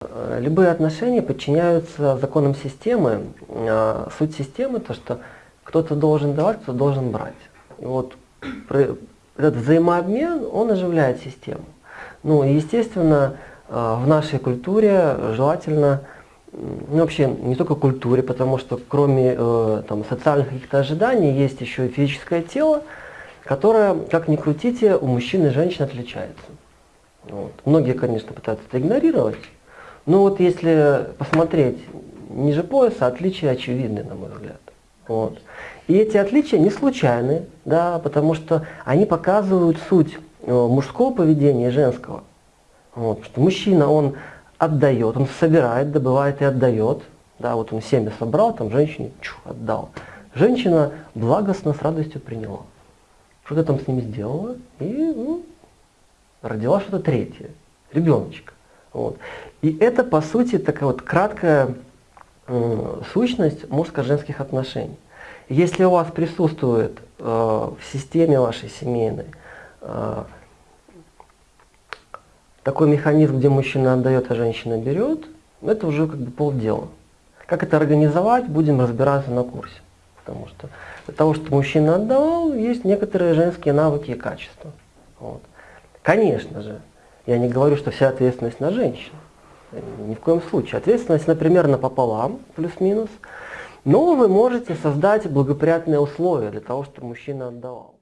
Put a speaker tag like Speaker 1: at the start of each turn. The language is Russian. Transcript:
Speaker 1: Э, Любые отношения подчиняются законам системы. А Суть системы то, что кто-то должен давать, кто-то должен брать. И вот этот взаимообмен, он оживляет систему. Ну, естественно, э, в нашей культуре желательно, ну, вообще не только культуре, потому что кроме э, там, социальных каких-то ожиданий есть еще и физическое тело, которое, как ни крутите, у мужчин и женщин отличается. Вот. Многие, конечно, пытаются это игнорировать, но вот если посмотреть ниже пояса, отличия очевидны, на мой взгляд. Вот. И эти отличия не случайны, да, потому что они показывают суть э, мужского поведения и женского. Вот. Что мужчина, он отдает, он собирает, добывает и отдает. Да, вот он семя собрал, там женщине чу, отдал. Женщина благостно, с радостью приняла. Что-то там с ними сделала и ну, родила что-то третье, ребеночка. Вот. И это, по сути, такая вот краткая м, сущность мужско-женских отношений. Если у вас присутствует э, в системе вашей семейной э, такой механизм, где мужчина отдает, а женщина берет, это уже как бы полдела. Как это организовать, будем разбираться на курсе. Потому что для того, чтобы мужчина отдавал, есть некоторые женские навыки и качества. Вот. Конечно же, я не говорю, что вся ответственность на женщину. Ни в коем случае. Ответственность, например, напополам, плюс-минус. Но вы можете создать благоприятные условия для того, чтобы мужчина отдавал.